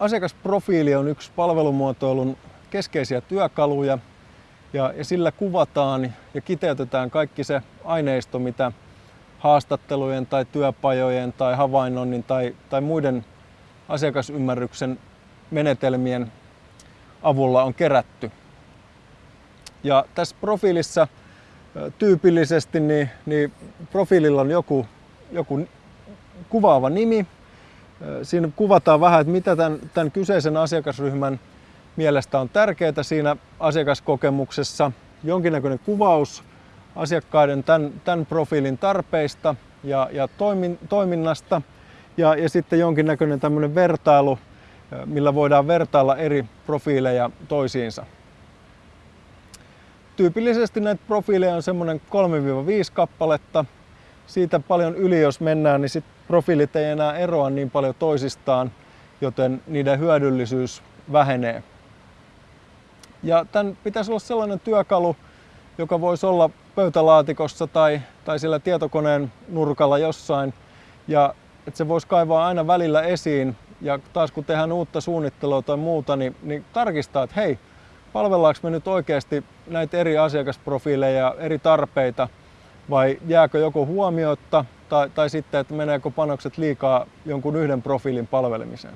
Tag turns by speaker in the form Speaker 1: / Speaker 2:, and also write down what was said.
Speaker 1: Asiakasprofiili on yksi palvelumuotoilun keskeisiä työkaluja ja, sillä kuvataan ja kiteytetään kaikki se aineisto, mitä haastattelujen tai työpajojen tai havainnoinnin tai, tai muiden asiakasymmärryksen menetelmien avulla on kerätty. Ja tässä profiilissa tyypillisesti niin, niin profiililla on joku, joku kuvaava nimi. Siinä kuvataan vähän, että mitä tämän, tämän kyseisen asiakasryhmän mielestä on tärkeää siinä asiakaskokemuksessa. Jonkinnäköinen kuvaus asiakkaiden tämän, tämän profiilin tarpeista ja, ja toimin, toiminnasta ja, ja sitten jonkinnäköinen tämmöinen vertailu, millä voidaan vertailla eri profiileja toisiinsa. Tyypillisesti näitä profiileja on semmoinen 3-5 kappaletta. Siitä paljon yli jos mennään, niin sit profiilit ei enää eroa niin paljon toisistaan, joten niiden hyödyllisyys vähenee. Ja tämän pitäisi olla sellainen työkalu, joka voisi olla pöytälaatikossa tai, tai siellä tietokoneen nurkalla jossain. Ja että se voisi kaivaa aina välillä esiin. Ja taas kun tehdään uutta suunnittelua tai muuta, niin, niin tarkistaa, että hei, palvellaanko me nyt oikeasti näitä eri asiakasprofiileja ja eri tarpeita vai jääkö joko huomiotta tai, tai sitten, että meneekö panokset liikaa jonkun yhden profiilin palvelemiseen.